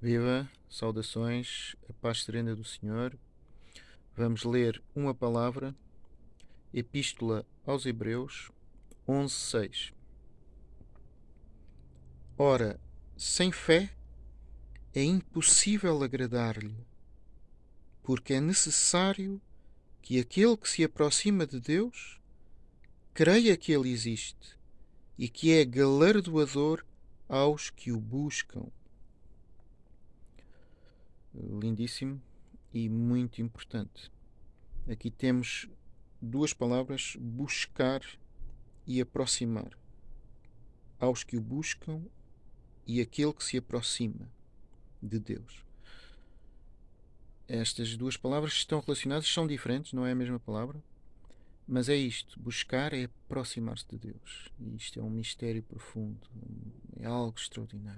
Viva, saudações, a paz serena do Senhor. Vamos ler uma palavra, Epístola aos Hebreus 11:6. Ora, sem fé é impossível agradar-lhe, porque é necessário que aquele que se aproxima de Deus creia que ele existe e que é galardoador aos que o buscam lindíssimo e muito importante. Aqui temos duas palavras: buscar e aproximar. Aos que o buscam e aquele que se aproxima de Deus. Estas duas palavras estão relacionadas, são diferentes, não é a mesma palavra, mas é isto: buscar é aproximar-se de Deus. E isto é um mistério profundo, é algo extraordinário.